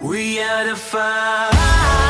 We are the fire.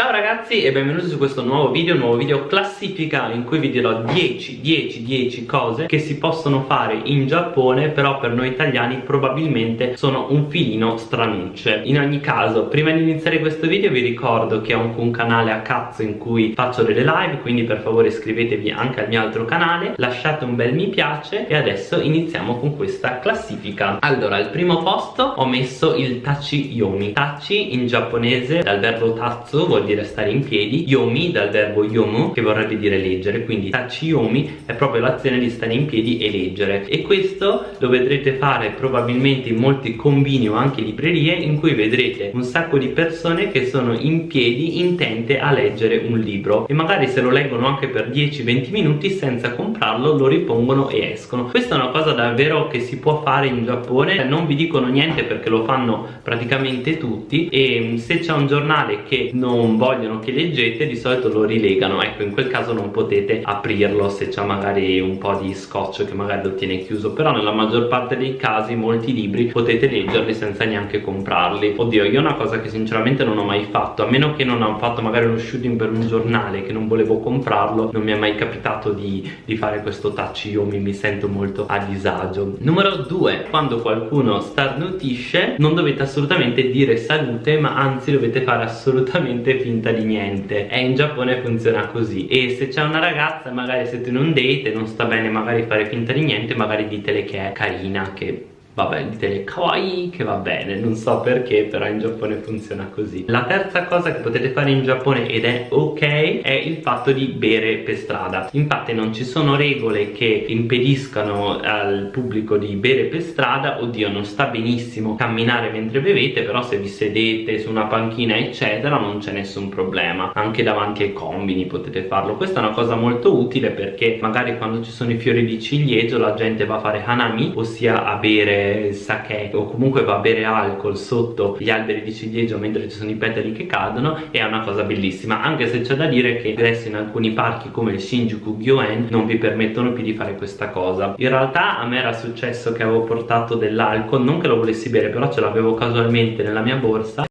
Ciao ragazzi e benvenuti su questo nuovo video, nuovo video classifica in cui vi dirò 10, 10, 10 cose che si possono fare in Giappone però per noi italiani probabilmente sono un filino stranucce. In ogni caso, prima di iniziare questo video vi ricordo che ho anche un canale a cazzo in cui faccio delle live, quindi per favore iscrivetevi anche al mio altro canale, lasciate un bel mi piace e adesso iniziamo con questa classifica. Allora, al primo posto ho messo il Tachi Yomi. Tachi in giapponese dal verbo tatsu vuol dire stare in piedi yomi dal verbo yomu che vorrebbe dire leggere quindi tachi yomi è proprio l'azione di stare in piedi e leggere. E questo lo vedrete fare probabilmente in molti combini o anche librerie in cui vedrete un sacco di persone che sono in piedi intente a leggere un libro. E magari se lo leggono anche per 10-20 minuti senza comprarlo lo ripongono e escono. Questa è una cosa davvero che si può fare in Giappone. Non vi dicono niente perché lo fanno praticamente tutti. E se c'è un giornale che non vogliono che leggete di solito lo rilegano. Ecco in quel caso non potete aprirlo se c'è magari un po' di scotch che magari lo tiene chiuso. Però nella maggior parte dei casi molti libri potete leggerli senza neanche comprarli. Oddio io una cosa che sinceramente non ho mai fatto a meno che non ho fatto magari uno shooting per un giornale che non volevo comprarlo non mi è mai capitato di, di fare questo touch. Io mi, mi sento molto a disagio. Numero due quando qualcuno starnutisce non dovete assolutamente dire salute ma anzi dovete fare assolutamente finta di niente. E in Giappone funziona così. E se c'è una ragazza magari siete in un date e non sta bene magari fare finta di niente magari ditele che è carina che vabbè dite kawaii che va bene non so perché però in Giappone funziona così. La terza cosa che potete fare in Giappone ed è ok è il fatto di bere per strada. Infatti non ci sono regole che impediscano al pubblico di bere per strada oddio non sta benissimo camminare mentre bevete però se vi sedete su una panchina eccetera non c'è nessun problema. Anche davanti ai combini potete farlo. Questa è una cosa molto utile perché magari quando ci sono i fiori di ciliegio la gente va a fare hanami ossia a bere il sake o comunque va a bere alcol sotto gli alberi di ciliegio mentre ci sono i petali che cadono è una cosa bellissima. Anche se c'è da dire che adesso in alcuni parchi come il Shinjuku Gyoen non vi permettono più di fare questa cosa. In realtà a me era successo che avevo portato dell'alcol non che lo volessi bere però ce l'avevo casualmente nella mia borsa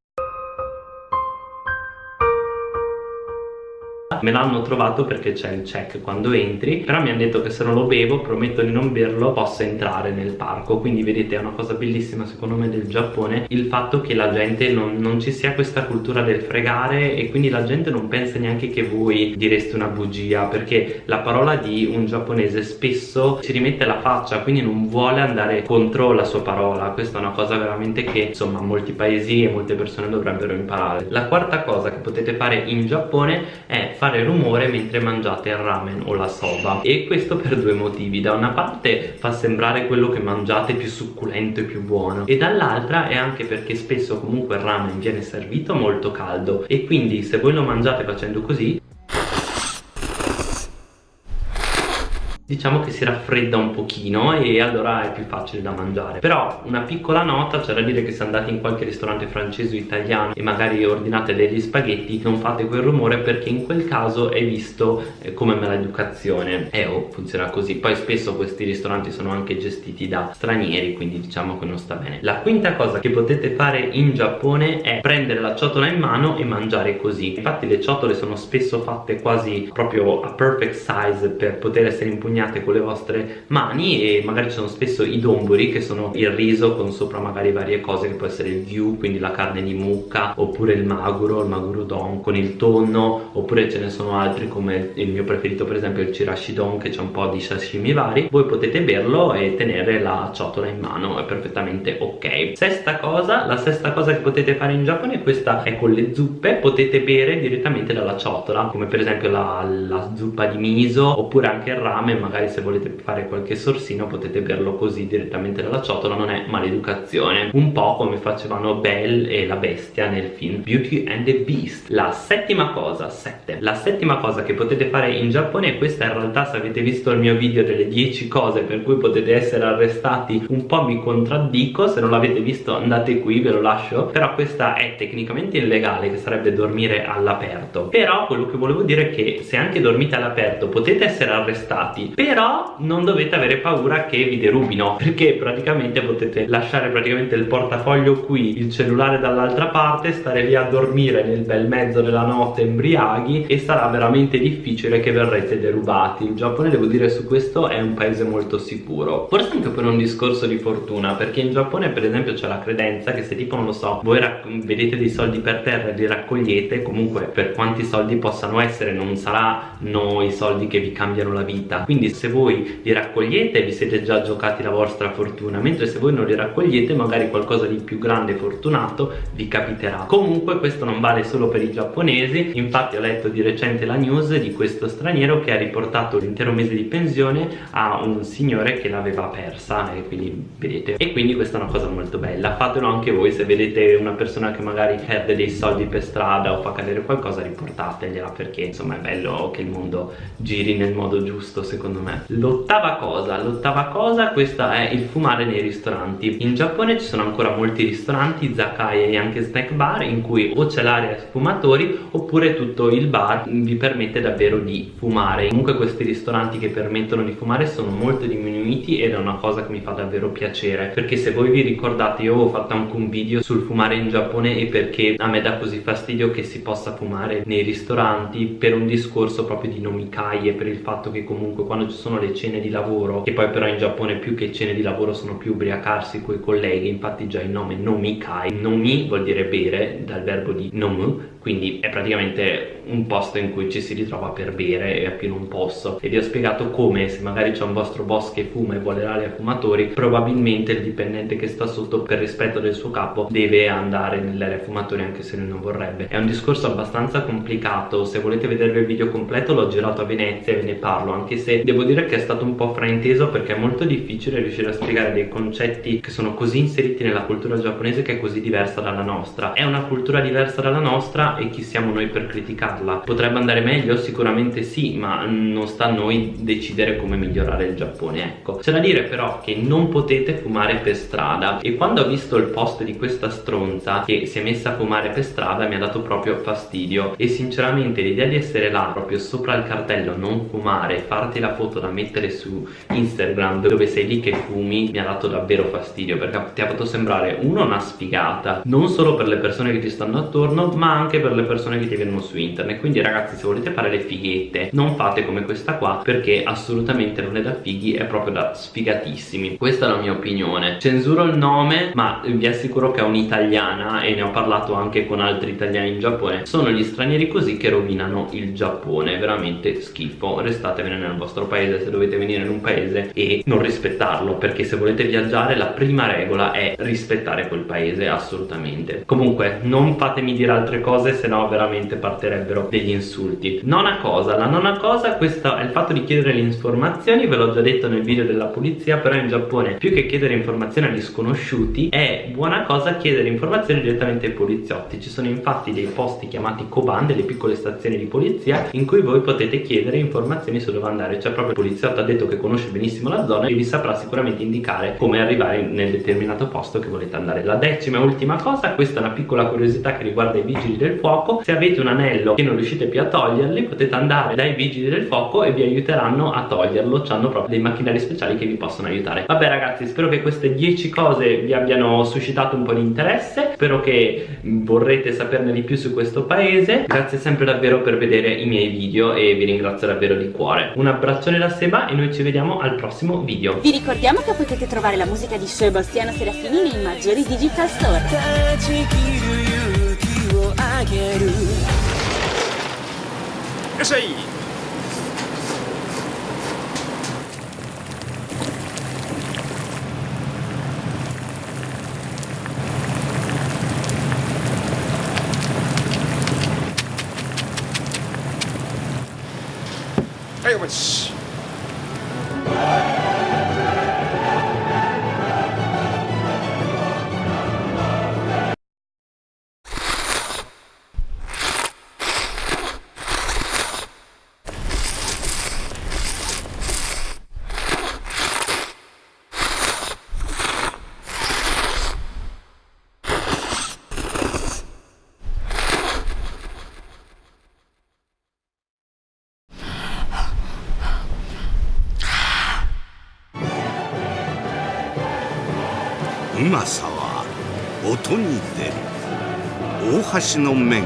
me l'hanno trovato perché c'è il check quando entri però mi hanno detto che se non lo bevo prometto di non berlo posso entrare nel parco. Quindi vedete è una cosa bellissima secondo me del Giappone il fatto che la gente non, non ci sia questa cultura del fregare e quindi la gente non pensa neanche che voi direste una bugia perché la parola di un giapponese spesso ci rimette la faccia quindi non vuole andare contro la sua parola. Questa è una cosa veramente che insomma molti paesi e molte persone dovrebbero imparare. La quarta cosa che potete fare in Giappone è fare fare rumore mentre mangiate il ramen o la soba. E questo per due motivi. Da una parte fa sembrare quello che mangiate più succulento e più buono e dall'altra è anche perché spesso comunque il ramen viene servito molto caldo e quindi se voi lo mangiate facendo così diciamo che si raffredda un pochino e allora è più facile da mangiare. Però una piccola nota c'è da dire che se andate in qualche ristorante francese o italiano e magari ordinate degli spaghetti non fate quel rumore perché in quel caso è visto eh, come maleducazione. E eh, oh, funziona così. Poi spesso questi ristoranti sono anche gestiti da stranieri quindi diciamo che non sta bene. La quinta cosa che potete fare in Giappone è prendere la ciotola in mano e mangiare così. Infatti le ciotole sono spesso fatte quasi proprio a perfect size per poter essere impugnate impegnate con le vostre mani e magari ci sono spesso i domburi che sono il riso con sopra magari varie cose che può essere il gyu quindi la carne di mucca oppure il maguro, il maguro don con il tonno oppure ce ne sono altri come il mio preferito per esempio il chirashi don che c'è un po' di sashimi vari. Voi potete berlo e tenere la ciotola in mano è perfettamente ok. Sesta cosa la sesta cosa che potete fare in Giappone questa è con le zuppe. Potete bere direttamente dalla ciotola come per esempio la, la zuppa di miso oppure anche il ramen magari se volete fare qualche sorsino potete berlo così direttamente dalla ciotola non è maleducazione. Un po' come facevano Belle e la bestia nel film Beauty and the Beast. La settima cosa 7 la settima cosa che potete fare in Giappone e questa in realtà se avete visto il mio video delle 10 cose per cui potete essere arrestati un po' mi contraddico. Se non l'avete visto andate qui ve lo lascio. Però questa è tecnicamente illegale che sarebbe dormire all'aperto. Però quello che volevo dire è che se anche dormite all'aperto potete essere arrestati però non dovete avere paura che vi derubino perché praticamente potete lasciare praticamente il portafoglio qui il cellulare dall'altra parte stare lì a dormire nel bel mezzo della notte embriaghi e sarà veramente difficile che verrete derubati. Il Giappone devo dire su questo è un paese molto sicuro. Forse anche per un discorso di fortuna perché in Giappone per esempio c'è la credenza che se tipo non lo so voi vedete dei soldi per terra e li raccogliete comunque per quanti soldi possano essere non saranno i soldi che vi cambiano la vita. Quindi se voi li raccogliete vi siete già giocati la vostra fortuna mentre se voi non li raccogliete magari qualcosa di più grande e fortunato vi capiterà. Comunque questo non vale solo per i giapponesi. Infatti ho letto di recente la news di questo straniero che ha riportato l'intero mese di pensione a un signore che l'aveva persa e quindi vedete. E quindi questa è una cosa molto bella. Fatelo anche voi se vedete una persona che magari perde dei soldi per strada o fa cadere qualcosa riportategliela perché insomma è bello che il mondo giri nel modo giusto secondo me l'ottava cosa l'ottava cosa questa è il fumare nei ristoranti. In Giappone ci sono ancora molti ristoranti izakaya e anche snack bar in cui o c'è l'area sfumatori oppure tutto il bar vi permette davvero di fumare. Comunque questi ristoranti che permettono di fumare sono molto diminuiti ed è una cosa che mi fa davvero piacere perché se voi vi ricordate io ho fatto anche un video sul fumare in Giappone e perché a me dà così fastidio che si possa fumare nei ristoranti per un discorso proprio di nomikai e per il fatto che comunque quando ci sono le cene di lavoro che poi però in Giappone più che cene di lavoro sono più ubriacarsi con i colleghi infatti già il nome nomikai nomi vuol dire bere dal verbo di nomu quindi è praticamente un posto in cui ci si ritrova per bere e a più non posso. E vi ho spiegato come se magari c'è un vostro boss che fuma e vuole l'area fumatori probabilmente il dipendente che sta sotto per rispetto del suo capo deve andare nell'area fumatori anche se lui non vorrebbe. È un discorso abbastanza complicato. Se volete vedervi il video completo l'ho girato a Venezia e ve ne parlo anche se devo dire che è stato un po' frainteso perché è molto difficile riuscire a spiegare dei concetti che sono così inseriti nella cultura giapponese che è così diversa dalla nostra. È una cultura diversa dalla nostra e chi siamo noi per criticarla potrebbe andare meglio? sicuramente sì ma non sta a noi decidere come migliorare il Giappone ecco c'è da dire però che non potete fumare per strada e quando ho visto il post di questa stronza che si è messa a fumare per strada mi ha dato proprio fastidio e sinceramente l'idea di essere là proprio sopra il cartello non fumare farti la foto da mettere su Instagram dove sei lì che fumi mi ha dato davvero fastidio perché ti ha fatto sembrare uno una sfigata non solo per le persone che ti stanno attorno ma anche per le persone che ti vedono su internet. Quindi ragazzi se volete fare le fighette non fate come questa qua perché assolutamente non è da fighi è proprio da sfigatissimi. Questa è la mia opinione. Censuro il nome ma vi assicuro che è un'italiana e ne ho parlato anche con altri italiani in Giappone. Sono gli stranieri così che rovinano il Giappone. Veramente schifo. Restatevene nel vostro paese se dovete venire in un paese e non rispettarlo perché se volete viaggiare la prima regola è rispettare quel paese assolutamente. Comunque non fatemi dire altre cose cose se no veramente partirebbero degli insulti. Nona cosa. La nona cosa questo è il fatto di chiedere le informazioni ve l'ho già detto nel video della polizia però in Giappone più che chiedere informazioni agli sconosciuti è buona cosa chiedere informazioni direttamente ai poliziotti. Ci sono infatti dei posti chiamati Koban delle piccole stazioni di polizia in cui voi potete chiedere informazioni su dove andare. Cioè proprio il poliziotto ha detto che conosce benissimo la zona e vi saprà sicuramente indicare come arrivare nel determinato posto che volete andare. La decima e ultima cosa questa è una piccola curiosità che riguarda i vigili del fuoco. Se avete un anello che non riuscite più a toglierli potete andare dai vigili del fuoco e vi aiuteranno a toglierlo. Hanno proprio dei macchinari speciali che vi possono aiutare. Vabbè ragazzi spero che queste 10 cose vi abbiano suscitato un po' di interesse. Spero che vorrete saperne di più su questo paese. Grazie sempre davvero per vedere i miei video e vi ringrazio davvero di cuore. Un abbraccione da Seba e noi ci vediamo al prossimo video. Vi ricordiamo che potete trovare la musica di Sebastiano Serafini nei maggiori digital store あげるいらっしゃいはいお待ち うまさは音に出る。大橋の面